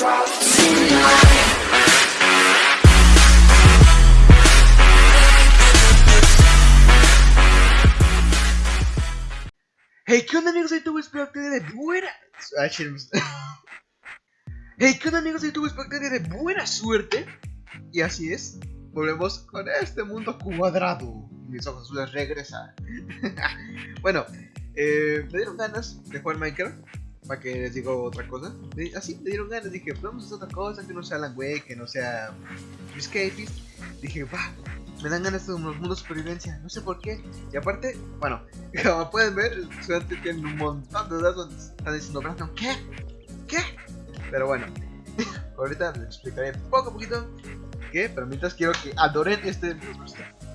Hey, ¿qué onda amigos de YouTube? Espero que de buena... Hey, ¿qué onda amigos de YouTube? Espero que de buena suerte. Y así es, volvemos con este mundo cuadrado. Mis ojos azules regresan. bueno, eh, me dieron ganas de jugar Minecraft. Para que les digo otra cosa. Así me dieron ganas, dije, vamos a hacer otra cosa que no sea Alan Wake, que no sea Escapist. Dije, va, me dan ganas de unos mundos de supervivencia, no sé por qué. Y aparte, bueno, como pueden ver, el estudiante tiene un montón de datos donde están diciendo, Brandon, ¿qué? ¿Qué? Pero bueno, ahorita les explicaré poco a poquito qué, pero mientras quiero que adoren este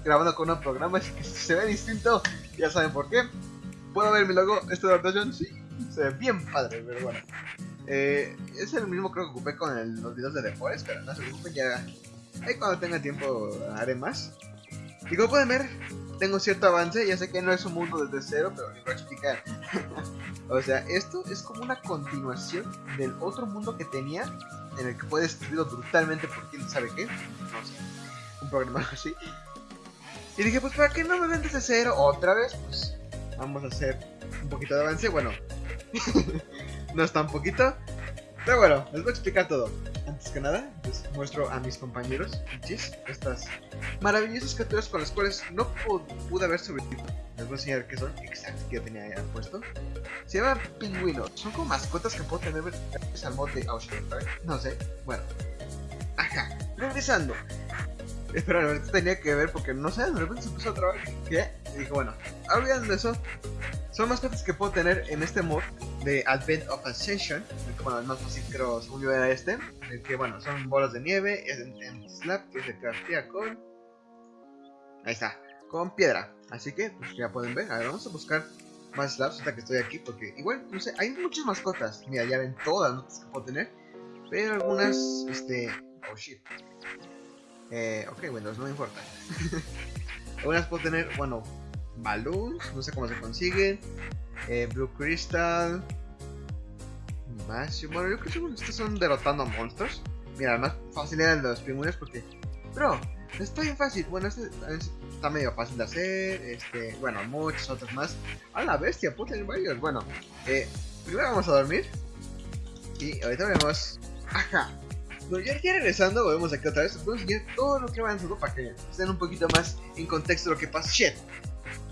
grabando con un programa, así que se ve distinto, ya saben por qué. ¿Puedo ver mi logo? ¿Este de adaptación? Sí, se ve bien padre, pero bueno. Eh, es el mismo creo que ocupé con el- los videos de The Forest, pero no se preocupen, ya Ahí cuando tenga tiempo haré más. Y como pueden ver, tengo cierto avance. Ya sé que no es un mundo desde cero, pero les voy a explicar. o sea, esto es como una continuación del otro mundo que tenía. En el que fue destruido brutalmente por quién sabe qué. No sé. Un programa así. Y dije, pues, ¿para qué no me ven desde cero otra vez? Pues, vamos a hacer un poquito de avance. Bueno, no es tan poquito. Pero bueno, les voy a explicar todo. Antes que nada, les muestro a mis compañeros, Pichis, estas maravillosas criaturas con las cuales no pu- pude haber sobrevivido. Les voy a enseñar qué son, exacto, que yo tenía ya puesto. Se llaman pingüinos, son como mascotas que puedo tener gracias al mod de Ocean Park. No sé, bueno. Ajá, regresando. Espera, esto tenía que ver porque no sé, de repente se puso a trabajar. ¿Qué? Y dije, bueno, olvidando eso, son mascotas que puedo tener en este mod de Advent of Ascension. Bueno, el más fácil creo, según yo era este. El que, bueno, son bolas de nieve, es en, en slab, que se craftea con... Ahí está, con piedra. Así que, pues ya pueden ver. A ver, vamos a buscar más slabs hasta que estoy aquí. Porque igual, no sé, hay muchas mascotas. Mira, ya ven todas las que puedo tener. Pero algunas, este... Oh, shit. Eh, ok, bueno, no me importa. algunas puedo tener, bueno, balloons, no sé cómo se consiguen. Eh, Blue Crystal. Más. Bueno, yo creo que estos son derrotando a monstruos. Mira, más fácil eran los pingüinos porque. Bro, está bien fácil. Bueno, este es- está medio fácil de hacer. Este, bueno, muchos otros más. A la bestia, puedo tener varios. Bueno, eh, primero vamos a dormir. Y ahorita veremos. Ajá. Bueno, ya, ya regresando, volvemos aquí otra vez. Les voy a enseñar todo lo que va su para que estén un poquito más en contexto de lo que pasa. Shit.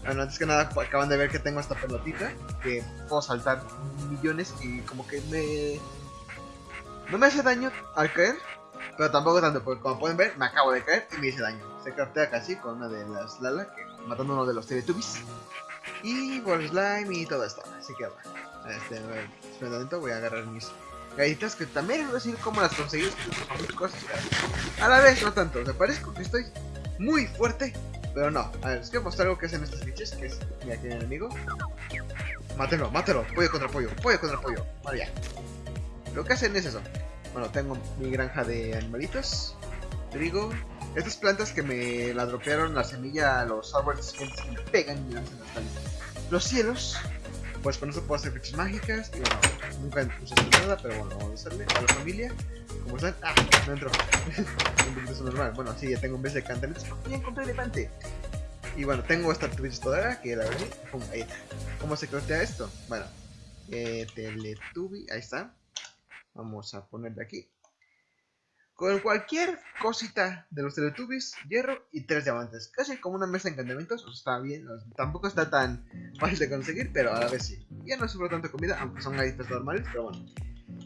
Bueno, antes que nada acaban de ver que tengo esta pelotita que puedo saltar millones y como que me... No me hace daño al caer, pero tampoco tanto, porque como pueden ver me acabo de caer y me hice daño. Se craftea casi con una de las Lala, que matando uno de los Teletubbies. Y por slime y todo esto, así que bueno. Este, espera un momento, voy a agarrar mis galletitas que también a decir cómo las conseguí. A la vez, no tanto, o sea, parezco que estoy muy fuerte, pero no, a ver, les quiero mostrar algo que hacen estos bichos, que es, mira, aquí el enemigo. Mátelo, mátelo, pollo contra pollo, pollo contra pollo, vale ya. Lo que hacen es eso. Bueno, tengo mi granja de animalitos, trigo, estas plantas que me la dropearon la semilla a los árboles que me pegan y lanzan las plantas. Los cielos, pues con eso puedo hacer flechas mágicas, y bueno, nunca puse nada, pero bueno, vamos a hacerle a la familia. ¿Cómo están? Ah, no entró. un poquito normal. Bueno, sí, ya tengo un vez de cantaritos. Ya encontré elefante. Y bueno, tengo esta Twitch toda que la verdad. Ahí está. ¿Cómo se craftea esto? Bueno, eh, ahí está. Vamos a ponerle aquí. Con cualquier cosita de los Teletubbies, hierro y tres diamantes. Casi como una mesa de encantamientos. O está bien. o tampoco está tan fácil de conseguir, pero a la vez sí. Ya no sufro tanta comida, aunque son galletas normales, pero bueno.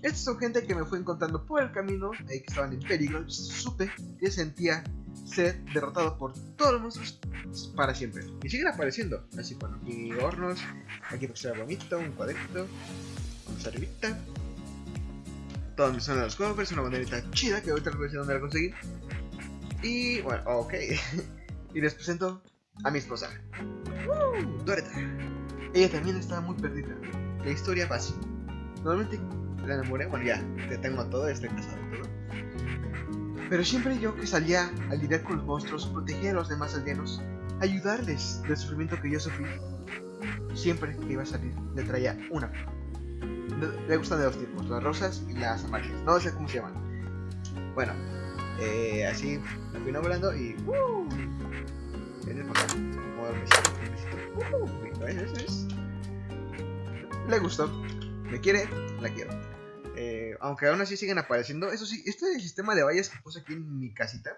Estas son gente que me fue encontrando por el camino, ahí que estaban en peligro. Supe que sentía ser derrotado por todos los monstruos para siempre. Y siguen apareciendo. Así, bueno, aquí hornos, aquí pues bonito, un cuadrito, vamos arribita. Todo donde son los cofres, una banderita chida que ahorita les voy a dónde la conseguí. Y bueno, ok. y les presento a mi esposa, uh, Doreta. Ella también estaba muy perdida. La historia básica. Normalmente la enamoré, bueno ya, te tengo todo, estoy casado todo. Pero siempre yo que salía a lidiar con los monstruos, proteger a los demás aldeanos, ayudarles del sufrimiento que yo sufrí, siempre que iba a salir le traía una flor. Le gustan de dos tipos, las rosas y las amarillas. No sé cómo se llaman. Bueno, eh, así me fui volando y. ¡uh! Le gustó, me quiere, la quiero. Eh, aunque aún así siguen apareciendo. Eso sí, este sistema de vallas que puse aquí en mi casita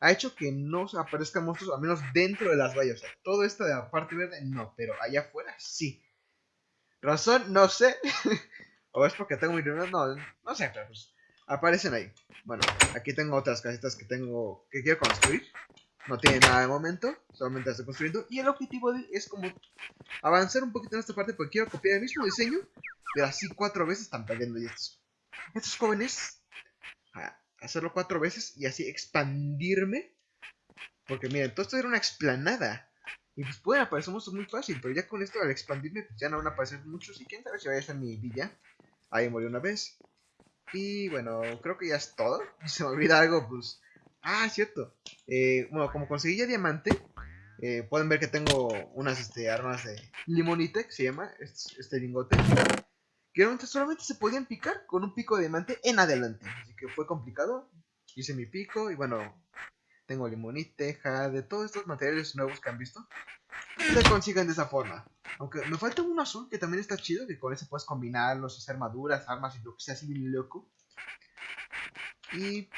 ha hecho que no aparezcan monstruos, al menos dentro de las vallas. O sea, todo esto de la parte verde, no, pero allá afuera sí. Razón, no sé. o es porque tengo mi no, no sé, pero pues aparecen ahí. Bueno, aquí tengo otras casitas que tengo que quiero construir. No tiene nada de momento, solamente estoy construyendo. Y el objetivo es como avanzar un poquito en esta parte porque quiero copiar el mismo diseño, pero así cuatro veces están perdiendo. Y estos, estos jóvenes, hacerlo cuatro veces y así expandirme. Porque miren, todo esto era una explanada. Y pues pueden aparecer monstruos muy fácil, pero ya con esto al expandirme, pues ya no van a aparecer muchos. Y quién sabe si vaya a ser mi villa. Ahí murió una vez. Y bueno, creo que ya es todo. Se me olvida algo, pues... Ah, cierto. Eh, bueno, como conseguí ya diamante, eh, pueden ver que tengo unas este, armas de limonite, que se llama, este, este lingote. Que solamente se podían picar con un pico de diamante en adelante. Así que fue complicado. Hice mi pico y bueno, tengo limonite, jade, todos estos materiales nuevos que han visto. Se consiguen de esa forma. Aunque me falta un azul que también está chido, que con ese puedes combinarlos, hacer armaduras, armas y lo que sea así bien loco. Y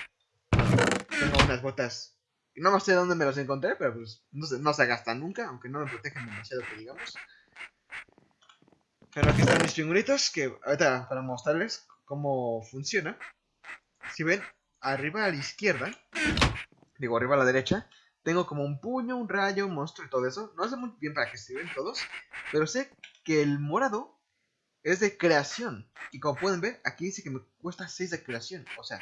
tengo unas botas. No sé dónde me las encontré, pero pues no se, no se gastan nunca, aunque no me protegen demasiado que digamos. Pero aquí están mis pingüinitos, que ahorita para mostrarles cómo funciona. Si ven, arriba a la izquierda, digo arriba a la derecha, tengo como un puño, un rayo, un monstruo y todo eso. No sé muy bien para qué sirven todos, pero sé que el morado es de creación. Y como pueden ver, aquí dice que me cuesta 6 de creación. O sea,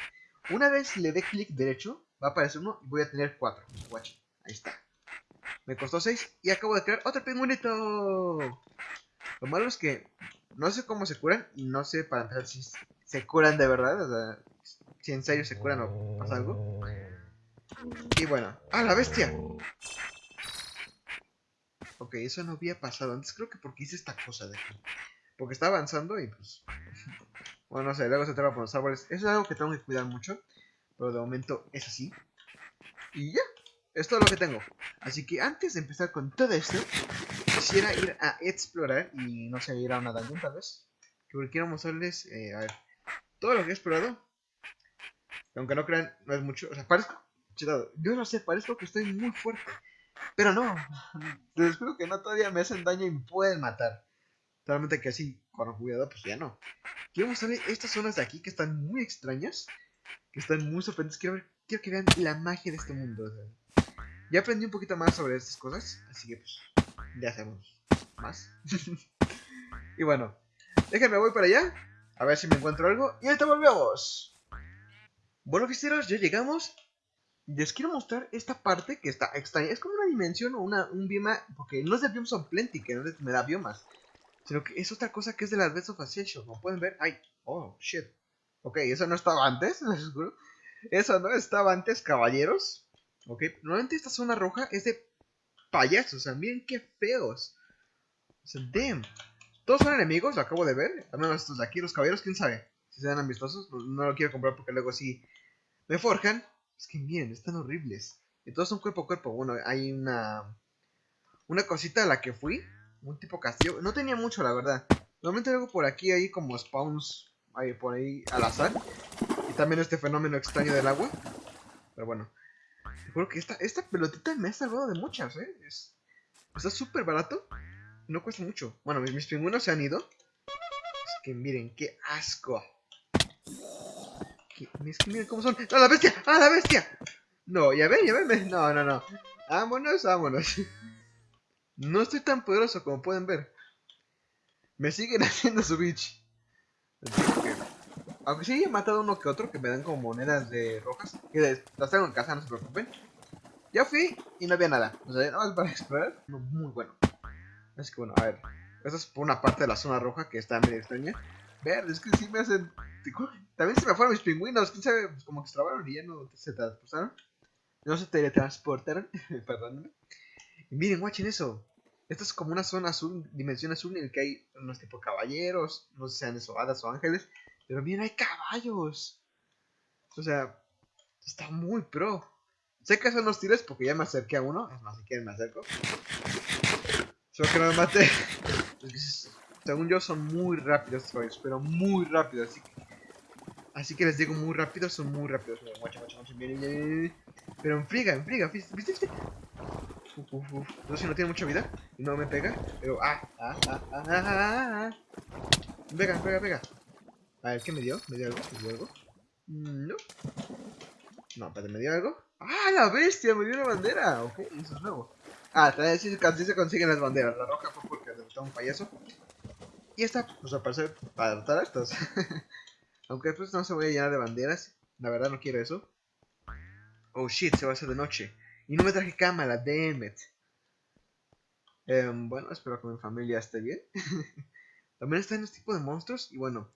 una vez le dé clic derecho, va a aparecer uno y voy a tener 4. Watch, ahí está. Me costó 6 y acabo de crear otro pingüinito. Lo malo es que no sé cómo se curan y no sé para empezar si se curan de verdad. O sea, si en serio se curan o pasa algo. Y bueno, ¡ah, la bestia! Ok, eso no había pasado antes. Creo que porque hice esta cosa de aquí. Porque está avanzando y pues... bueno, no sé, luego se traba por los árboles. Eso es algo que tengo que cuidar mucho. Pero de momento es así. Y ya, es todo lo que tengo. Así que antes de empezar con todo esto, quisiera ir a explorar y no sé, ir a una dungeon tal vez. Que quiero mostrarles, eh, a ver, todo lo que he explorado. Aunque no crean, no es mucho. O sea, parezco yo no sé, parezco que estoy muy fuerte. Pero no, les juro que no todavía me hacen daño y me pueden matar. Solamente que así, con cuidado, pues ya no. Quiero mostrarles estas zonas de aquí que están muy extrañas. Que están muy sorprendentes. Quiero, que vean la magia de este mundo. ya aprendí un poquito más sobre estas cosas. Así que pues, ya hacemos más. y bueno, déjenme voy para allá. A ver si me encuentro algo. Y ahorita volvemos. Bueno, fiesteros, ya llegamos les quiero mostrar esta parte que está extraña. Es como una dimensión o una, un bioma, porque no es de Biomes of Plenty, que no me da biomas. Sino que es otra cosa que es de las Best of Association. Como pueden ver, ay, oh, shit. Ok, eso no estaba antes. Eso no estaba antes, caballeros. Ok, normalmente esta zona roja es de payasos. O sea, miren qué feos. O sea, damn. Todos son enemigos, lo acabo de ver. Al menos estos de aquí, los caballeros, quién sabe. Si se dan amistosos, no lo quiero comprar porque luego sí me forjan. Es que miren, están horribles. Y todos son cuerpo a cuerpo. Bueno, hay una. Una cosita a la que fui. Un tipo castillo. No tenía mucho, la verdad. Normalmente luego por aquí hay como spawns. Ahí por ahí al azar. Y también este fenómeno extraño del agua. Pero bueno. Te juro que esta, esta pelotita me ha salvado de muchas, ¿eh? Es, está súper barato. No cuesta mucho. Bueno, mis, mis pingüinos se han ido. Es que miren, qué asco. Miren cómo son. ¡No, la bestia! ¡Ah, la bestia! No, ya ven, ya ven. No, no, no. Vámonos, vámonos. No estoy tan poderoso como pueden ver. Me siguen haciendo su bitch. Aunque sí he matado uno que otro que me dan como monedas de rojas. Que las tengo en casa, no se preocupen. Ya fui y no había nada. O sea, nada más para explorar. muy bueno. Así que bueno, a ver. Esta es por una parte de la zona roja que está medio extraña. Ver, es que sí me hacen también se me fueron mis pingüinos, quién sabe, pues como que se trabaron y ya no se transportaron. No se teletransportaron, perdónenme. Y miren, watchen eso. Esta es como una zona azul, dimensión azul, en el que hay unos tipo caballeros, no sé sean eso, hadas o ángeles, pero miren, hay caballos. O sea, está muy pro. Sé que son hostiles porque ya me acerqué a uno, es más, si quieren me acerco. Solo que no me mate. Según yo son muy rápidos caballos, pero muy rápidos, así que... Así que les digo muy rápidos, son muy rápidos. Miren, guacha, guacha, guacha, miren, miren, miren. Pero enfriga, enfriga, ¿viste? ¿Viste? Uf. No sé si no tiene mucha vida no me pega, pero ah, ah, ah, ah, ah, ah, ah. Pega, pega, pega. A ver, ¿qué me dio? ¿Me dio algo? ¿Me dio algo? Mm, No. No, espérate, ¿me dio algo? ¡Ah, la bestia! Me dio una bandera. Ok, eso es nuevo. Ah, también sí, sí se consiguen las banderas. La roja fue porque derrotó a un payaso. Y esta, pues al parecer, para derrotar a estos. Aunque después no se voy a llenar de banderas. La verdad no quiero eso. Oh shit, se va a hacer de noche. Y no me traje cámara, damn it. Em, bueno, espero que mi familia esté bien. también están este tipo de monstruos. Y bueno,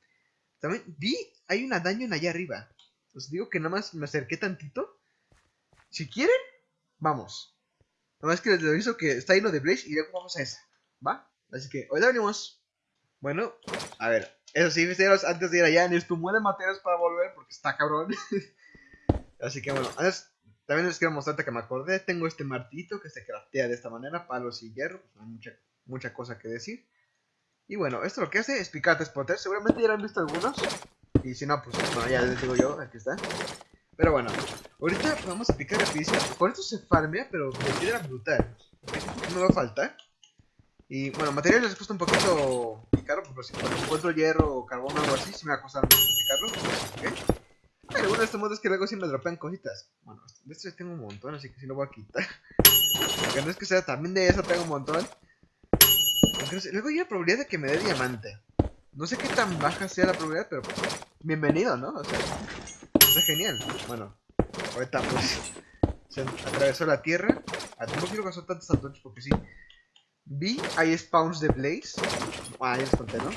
también vi, hay una daño allá arriba. Os digo que nada más me acerqué tantito. Si quieren, vamos. Nada más que les aviso que está lleno de Blaze y luego vamos a esa. ¿Va? Así que, hoy venimos. Bueno, a ver. Eso sí, fisteros, antes de ir allá, de materiales para volver porque está cabrón. Así que bueno, antes también les quiero mostrarte que me acordé. Tengo este martito que se craftea de esta manera, palos y hierro. Pues hay mucha, mucha cosa que decir. Y bueno, esto lo que hace es picarte spotters. Seguramente ya han visto algunos. Y si no, pues bueno, ya les digo yo, aquí está. Pero bueno, ahorita vamos a picar rapidísimo. Con esto se farmea, pero me piedra brutal. No me va a faltar. Y bueno, materiales les cuesta un poquito picarlo, porque si encuentro hierro o carbón o algo así, sí me va a costar picarlo. ¿Ok? Pero bueno, este modo es que luego sí me dropean cositas. Bueno, de estos tengo un montón, así que sí lo voy a quitar. Porque no es que sea también de eso tengo un montón. luego hay la probabilidad de que me dé diamante. No sé qué tan baja sea la probabilidad, pero pues, bienvenido, ¿no? O sea, está genial. Bueno, ahorita pues se atravesó la tierra. Ah, no quiero gastar tantos antorchas porque sí. Vi, hay spawns de Blaze. Ah, ya les conté, ¿no?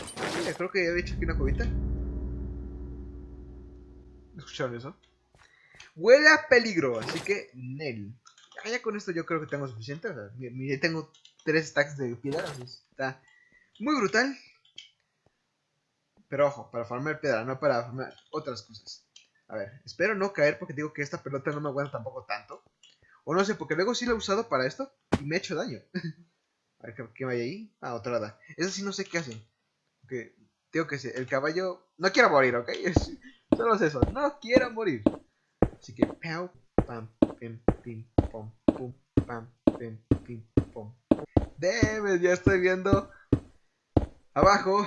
Creo que ya había hecho aquí una cubita. ¿Escucharon eso? Huele a peligro, así que Nel. Ah, ya con esto yo creo que tengo suficiente. O sea, tengo tres stacks de piedra. Está muy brutal. Pero ojo, para farmar piedra, no para farmar otras cosas. A ver, espero no caer porque digo que esta pelota no me aguanta tampoco tanto. O no sé, porque luego sí lo he usado para esto y me he hecho daño. A ver, ¿qué, hay ahí? Ah, otra hada. Eso sí no sé qué hacen. Porque, tengo que ser, el caballo... No quiero morir, ¿ok? Solo es eso, no quiero morir. Así que, pam, pam, pim, pim, pom, pum, pam, pim, pim, pom. Debe, ya estoy viendo abajo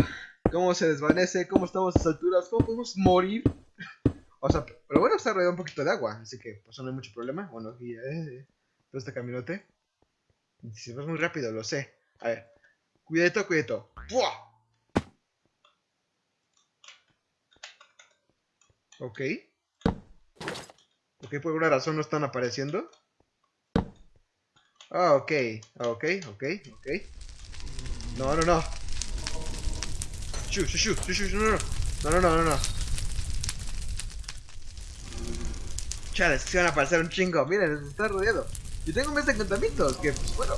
cómo se desvanece, cómo estamos a estas alturas, cómo podemos morir. O sea, pero bueno, está rodeado un poquito de agua, así que pues no hay mucho problema. Bueno, aquí eh, todo este caminote. Si vas muy rápido, lo sé. A ver, cuidadito, cuidadito. ¡Buah! Ok. Ok, por alguna razón no están apareciendo. Ah, ok. Ok, ok, ok. No, no, no. Shu, shu, shu, shu, no, no. No, no, no, no, no. Chales, se van a aparecer un chingo. Miren, está rodeado. Yo tengo mes de encantamientos, que pues bueno.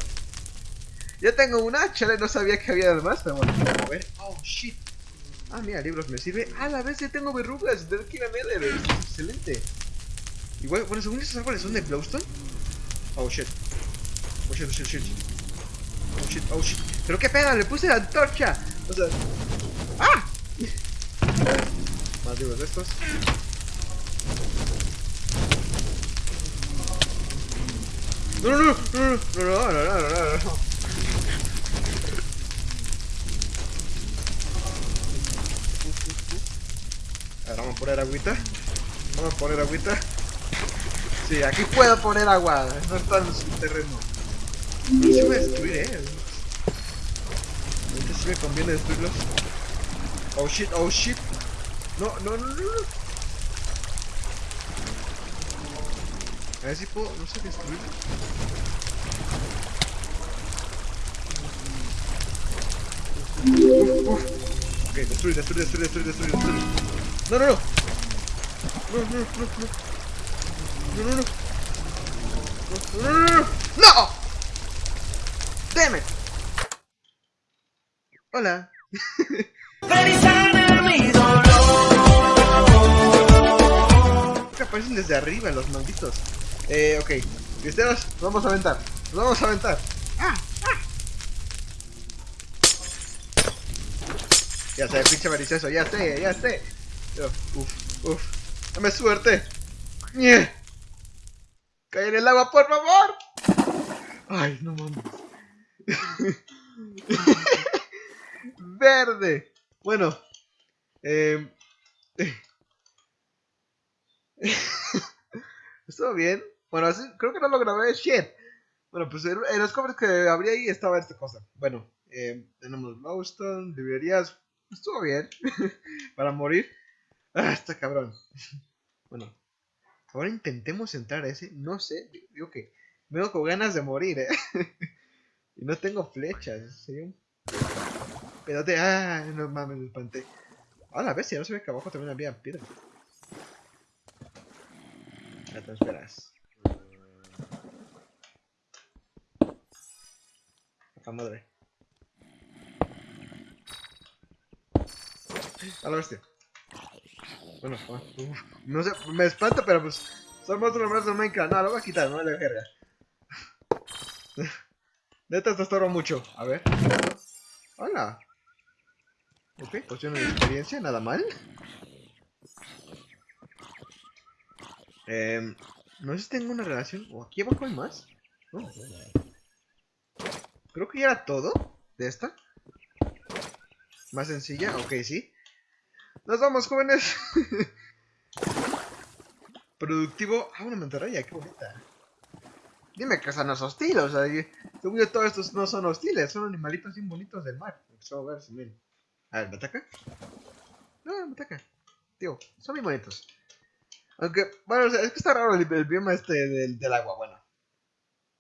Ya tengo una, chale, no sabía que había más, pero bueno, a ver. Oh, shit. Ah, mira, libros me sirve. Ah, a la vez ya tengo verrugas. Tengo que ir a Nether. Es excelente. Igual, bueno, según estos árboles son de Glowstone. Oh shit. Oh shit, oh shit, oh shit. Oh shit, oh shit. Pero qué pedo, le puse la antorcha. O sea. ¡Ah! Más libros de estos. No, no, no, no, no, no, no, no, no, no. vamos a poner agüita. Vamos a poner agüita. Sí, aquí puedo poner agua. No está en su terreno. No se va a destruir, eh. Ahorita sí me conviene destruirlos. Oh shit, oh shit. No, no, no, no. A ver si puedo, no sé destruir. Uf, uf. Ok, destruir, destruir, destruir, destruir, destruir, destruir. No, no, no. No, no, no, no. No, no, no. No, no, no, no. ¡No! Damn it. Hola. Aparecen desde arriba los malditos. Eh, ok. Cristianos, nos vamos a aventar. Nos vamos a aventar. ¡Ah! ¡Ah! Ya sé, pinche malicioso, ya sé, ya sé. Uf, uf. Dame suerte. ¡Nie! ¡Cae en el agua, por favor! Ay, no mames. Verde. Bueno. Eh, Estuvo bien. Bueno, así, creo que no lo grabé. Shit. Bueno, pues en, los cofres que abrí ahí estaba esta cosa. Bueno, eh, tenemos Lowstone, librerías. Estuvo bien. Para morir. Ah, está cabrón. bueno. Ahora intentemos entrar a ese. No sé. Digo que. Vengo con ganas de morir, eh. y no tengo flechas. Sería un. Espérate. Ah, no mames, me espanté. Ah, la bestia. No se ve que abajo también había piedra. Ya te. La madre. A la bestia. Bueno, uf, no sé, me espanta, pero pues son monstruos más de Minecraft. No, lo voy a quitar, no le verga. Neta, esto estorba mucho. A ver. Hola. Ok, poción de experiencia, nada mal. Eh, no sé si tengo una relación. ¿O aquí abajo hay más? No. Creo que ya era todo de esta. Más sencilla, ok, sí. Nos vamos, jóvenes. Productivo. Ah, una mantarraya, qué bonita. Dime que esa no es hostil, o sea, yo todos estos no son hostiles, son animalitos bien bonitos del mar. A ver si miren. A ver, ¿me ataca? No, me ataca. Tío, son bien bonitos. Aunque, bueno, es que está raro el, el bioma este del, del agua, bueno.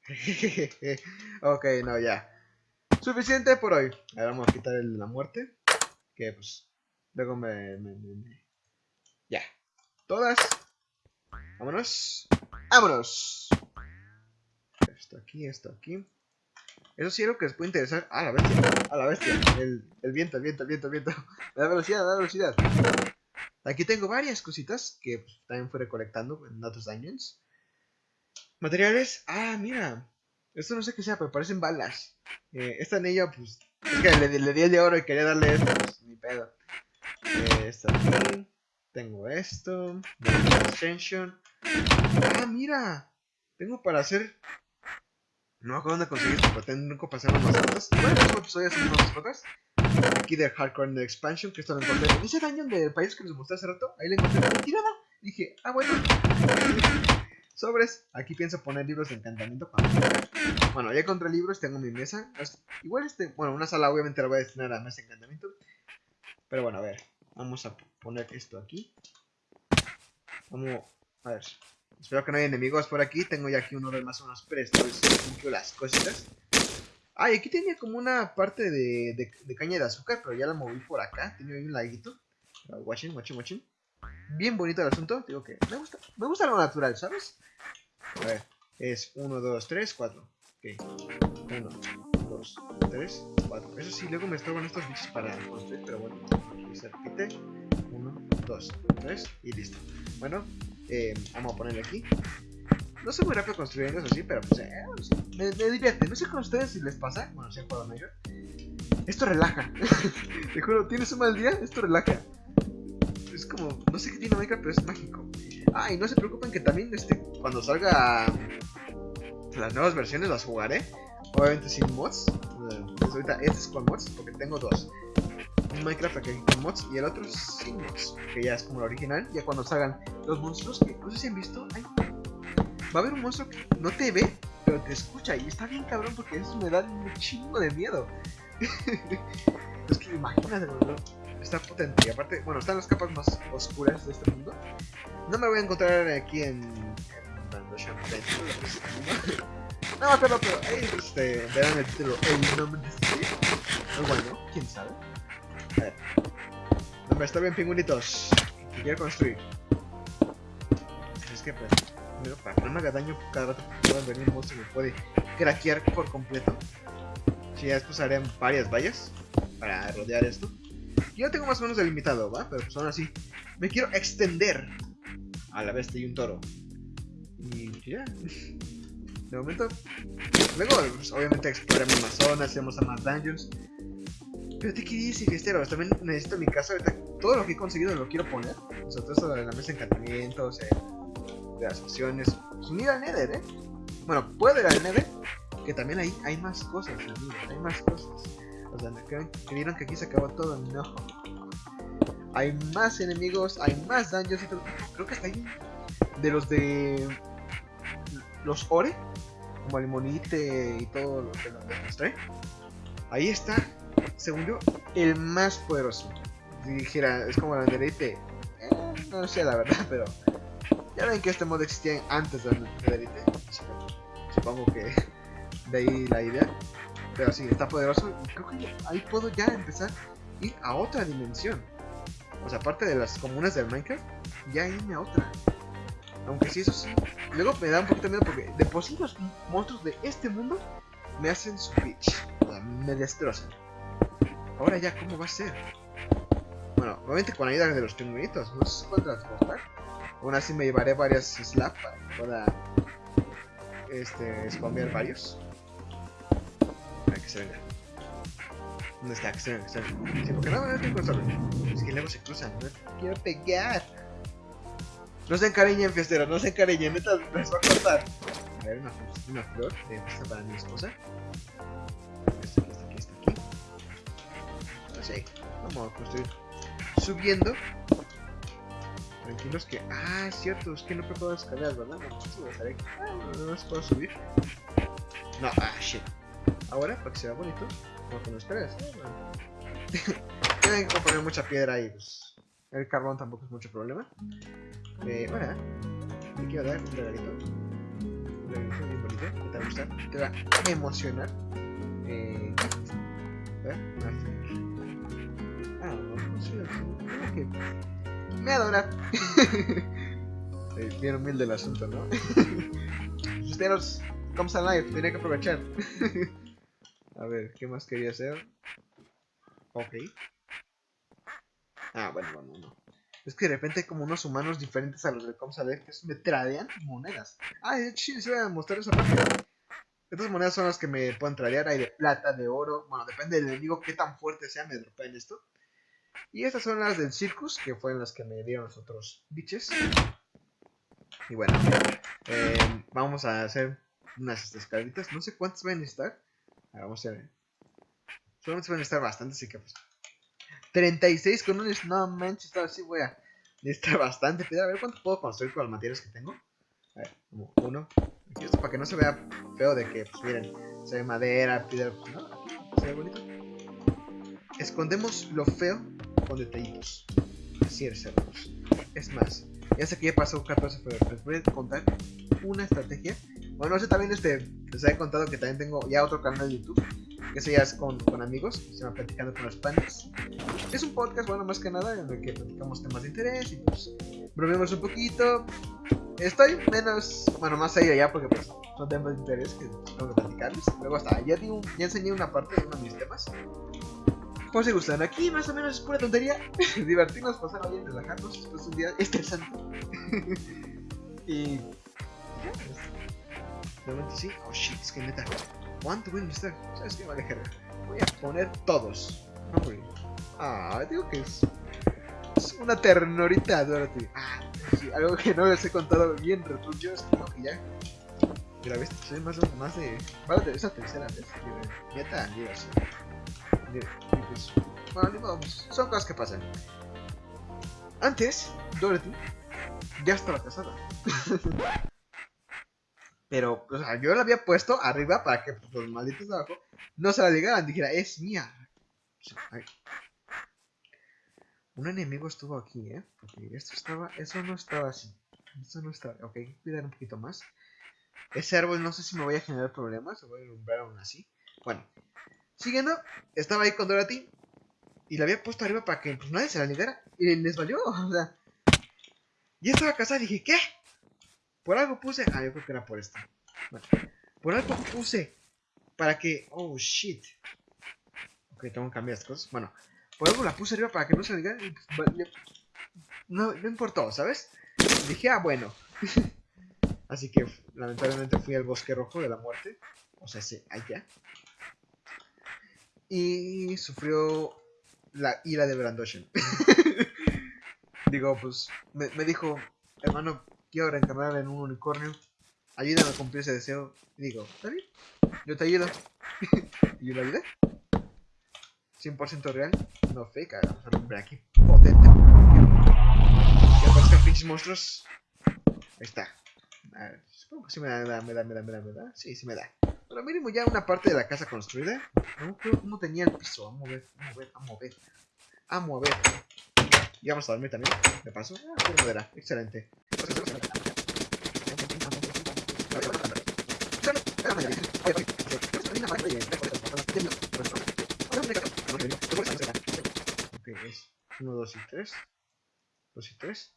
ok, no, ya. Suficiente por hoy. Ahora vamos a quitar el, la muerte. Que pues, luego me, me, me, me... Ya. Todas. Vámonos. Vámonos. Esto aquí, esto aquí. Eso sí lo que les puede interesar. Ah, la bestia. A la bestia. El, el viento, el viento, el viento, el viento. La velocidad, la velocidad. Aquí tengo varias cositas que pues, también fui recolectando en otros dungeons. Materiales. Ah, mira. Esto no sé qué sea, pero parecen balas. Eh, esta anillo, pues. Le, le, di el de oro y quería darle esto. Pues, ni pedo. Eh, esto aquí. Tengo esto. Extension. Ah, mira. Tengo para hacer. No me acuerdo dónde conseguir pero tengo que pasar unas mascotas. Bueno, este episodio son unas mascotas. Aquí de Hardcore the Expansion, que esto lo encontré en ese daño del país que les mostré hace rato. Ahí le encontré tirada. Dije, ah, bueno. Sobres. Aquí pienso poner libros de encantamiento. Bueno, ya encontré libros, tengo mi mesa. Igual este, bueno, una sala obviamente la voy a destinar a mesa de encantamiento. Pero bueno, a ver. Vamos a poner esto aquí. Vamos, a ver. Espero que no haya enemigos por aquí. Tengo ya aquí uno de más unos prestos. las cositas. Ah, y aquí tenía como una parte de, de, de, caña de azúcar, pero ya la moví por acá. Tenía ahí un laguito. Watching, watching, watching. Bien bonito el asunto. Digo que me gusta, me gusta lo natural, ¿sabes? A ver, es 1, 2, 3, 4. Ok. 1, 2, 3, 4. Eso sí, luego me estorban estos bichos para construir, pero bueno. Aquí se repite. 1, 2, 3 y listo. Bueno, eh, vamos a ponerle aquí. No soy muy rápido construyendo eso sí, pero pues eh, me, me, divierte. No sé con ustedes si les pasa. Bueno, si han jugado Major. Esto relaja. Te juro, tienes un mal día, esto relaja. Es como, no sé qué tiene Minecraft, pero es mágico. Ah, y no se preocupen que también este, cuando salga las nuevas versiones las jugaré. Obviamente sin mods. Pues ahorita este es con mods porque tengo dos. Un Minecraft aquí con mods y el otro sin mods. Que ya es como el original. Ya cuando salgan los monstruos que no sé si han visto. Va a haber un monstruo que no te ve, pero te escucha. Y está bien cabrón porque eso me da un chingo de miedo. es que imagínate, bro. Está potente. Y aparte, bueno, están las capas más oscuras de este mundo. No me voy a encontrar aquí en. No me acuerdo, pero ahí este, verán el título El nombre de este Muy bueno, quién sabe. A ver. Hombre, está bien, pingüinitos. Quiero construir. Es que, pues primero para que no me haga daño cada rato pueda venir un monstruo que me puede craquear por completo. Si ya después haré varias vallas. para rodear esto. Yo tengo más o menos delimitado, ¿va? Pero pues aún así, me quiero extender a la bestia y un toro. Y ya. De momento, luego pues, obviamente exploramos más zonas, hacemos a más dungeons. Pero te quería decir, fiestero, también necesito mi casa ahorita. Todo lo que he conseguido lo quiero poner. O sea, todo eso de la mesa de encantamientos, eh, de las opciones. Pues unir al Nether, ¿eh? Bueno, puedo ir al Nether, que también hay, hay más cosas, amigos, hay más cosas. O sea, ¿creen, ¿creyeron que aquí se acabó todo? No. Hay más enemigos, hay más todo. Creo que hasta ahí de los de los Ore, como el monite y todo lo que nos demostré. Ahí está, según yo, el más poderoso. Si dijera, es como la Netherite. Eh, no sé la verdad, pero ya ven que este mod existía antes del Netherite. Supongo que de ahí la idea. Pero sí, está poderoso. Y creo que ahí puedo ya empezar a ir a otra dimensión. O sea, aparte de las comunas del Minecraft, ya irme a otra. Aunque sí, eso sí. Luego me da un poquito de miedo porque de por sí monstruos de este mundo me hacen su bitch. O sea, me destrozan. Ahora ya, ¿cómo va a ser? Bueno, obviamente con ayuda de los pingüinitos. No sé cuántas transportar. Aún así me llevaré varias slaps para que este, spamear varios. Que se venga. ¿Dónde está? Que se venga, que se venga. Sí, porque no, no tengo solo. Es que luego se cruzan. No quiero pegar. No se encariñen, fiesteros, no se encariñen, neta les va a cortar. A ver, una, flor de esta para mi esposa. Esta aquí, esta aquí, esta aquí. Así, vamos a construir. Subiendo. Tranquilos que. Ah, es cierto, es que no puedo escalar, ¿verdad? No, no, estaré... ah, no, no puedo subir. No, ah, shit. Ahora, para que se bonito, como con escaleras. Tienen que poner mucha piedra ahí, pues. El carbón tampoco es mucho problema. Eh, bueno, te quiero dar un regalito. Un regalito bien bonito, que te va a gustar, te va a emocionar. Eh, ¿eh? Ah, no, creo que me adora. eh, bien humilde el asunto, ¿no? Ustedes, comes alive, tenía que aprovechar. a ver, ¿qué más quería hacer? Ok. Ah, bueno, bueno, no. Es que de repente hay como unos humanos diferentes a los de Comsale que me tradean monedas. Ah, de hecho sí voy a mostrar esa. Estas monedas son las que me pueden tradear. Hay de plata, de oro. Bueno, depende del enemigo qué tan fuerte sea, me dropean esto. Y estas son las del Circus, que fueron las que me dieron los otros biches. Y bueno, eh, vamos a hacer unas escaleritas. No sé cuántas van a necesitar. A ver, vamos a ver. Solamente van a necesitar bastante, así que pues 36 con un no manches, así voy a necesitar bastante. Pero a ver cuánto puedo construir con los materiales que tengo. A ver, como uno. Aquí esto para que no se vea feo de que, pues miren, se ve madera, piedra. No, se ve bonito. Escondemos lo feo con detallitos. Así es, hermanos. Es más, ya sé que ya pasó 14 febrero. Les voy a contar una estrategia. Bueno, no sé, también este, les he contado que también tengo ya otro canal de YouTube que se ya con, amigos, se va platicando con los panes. Es un podcast, bueno, más que nada, en el que platicamos temas de interés y pues bromeamos un poquito. Estoy menos, bueno, más ahí allá porque pues son temas de interés que tengo que platicarles. Luego hasta ya, digo, ya enseñé una parte de uno de mis temas. Pues si gustan, aquí más o menos es pura tontería. Divertirnos, pasar bien, relajarnos después de un día estresante. y. Pues, de momento sí. Oh shit, es que neta. ¿Cuánto voy a necesitar? ¿Sabes qué? Vale, Voy a poner todos. No, güey. Ah, digo que es. Es una ternurita, Dorothy. Ah, sí, algo que no les he contado bien, retrucho. Es que ya. Mira, ves, soy más. Más de vale, de esa tercera vez. Neta. Y pues. Bueno, modo, pues, son cosas que pasan. Antes, Dorothy ya estaba casada. Pero, o sea, yo la había puesto arriba para que pues, los malditos de abajo no se la ligaran. Dijera, es mía. Ay. Un enemigo estuvo aquí, ¿eh? Porque esto estaba, eso no estaba así. Eso no estaba. Ok, cuidar un poquito más. Ese árbol no sé si me voy a generar problemas. O voy a alumbrar aún así. Bueno, siguiendo, estaba ahí con Dorothy. Y la había puesto arriba para que pues, nadie se la ligara. Y les valió, o sea. Y estaba casada y dije, ¿qué? Por algo puse. Ah, yo creo que era por esto. Bueno, por algo puse. Para que. Oh shit. Ok, tengo que cambiar estas cosas. Bueno, por algo la puse arriba para que no se diga. No, no importó, ¿sabes? Dije, ah, bueno. Así que lamentablemente fui al bosque rojo de la muerte. O sea, ese allá. Y sufrió la ira de Brandoshan. Digo, pues, me, dijo, hermano, quiero reencarnar en un unicornio. Ayúdame a cumplir ese deseo. Y digo, está bien, yo te ayudo. y yo le ayudé. 100% real, no fake. Hagamos al hombre aquí potente. Que aparezcan pinches monstruos. Ahí está. A ver, supongo que sí me da, me da, me da, me da, me da. Sí, sí me da. Pero mínimo ya una parte de la casa construida. No creo cómo tenía el piso. Vamos a ver, vamos a ver, vamos a ver. Vamos a ver. Y vamos a dormir también, de paso. Ah, madera, excelente. Ok, es 1, 2 y 3. 2 y 3.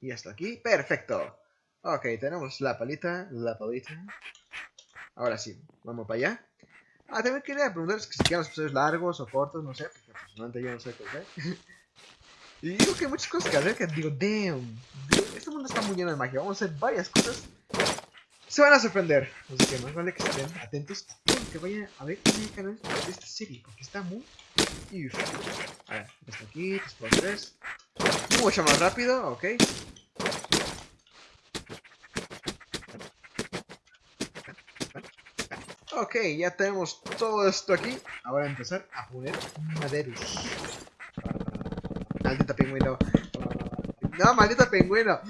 Y hasta aquí. ¡Perfecto! Ok, tenemos la palita, la palita. Ahora sí, vamos para allá. Ah, también quería preguntarles si quieren los episodios largos o cortos, no sé, porque personalmente yo no sé qué. Y digo que hay muchas cosas que hacer que digo, damn, este mundo está muy lleno de magia, vamos a hacer varias cosas. Se van a sorprender, así que más vale que estén atentos que vayan a ver el canal esta serie, porque está muy... Uf. A ver, esto aquí, 3 por 3. Mucho más rápido, ok. Ok, ya tenemos todo esto aquí. Ahora empezar a poner maderos. Maldita pingüino. No, maldita pingüino.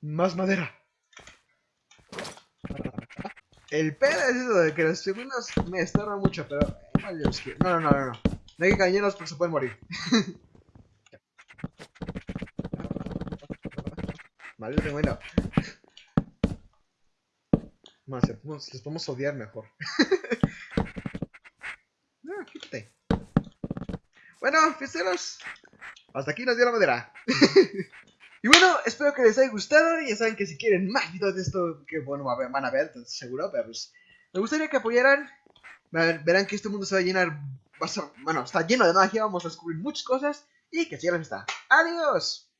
Más madera. El pedo es eso de que los pingüinos me estorban mucho, pero... No, no, no, no, no. No hay que cañeros porque se pueden morir. Maldito pingüino. Más, les podemos odiar mejor. no, quítate. Bueno, fiesteros. Hasta aquí nos dio la madera. y bueno, espero que les haya gustado. Ya saben que si quieren más videos de esto, que bueno, van a ver, seguro. Pero pues, me gustaría que apoyaran. Verán que este mundo se va a llenar. Bueno, está lleno de magia. Vamos a descubrir muchas cosas. Y que sigan está. ¡Adiós!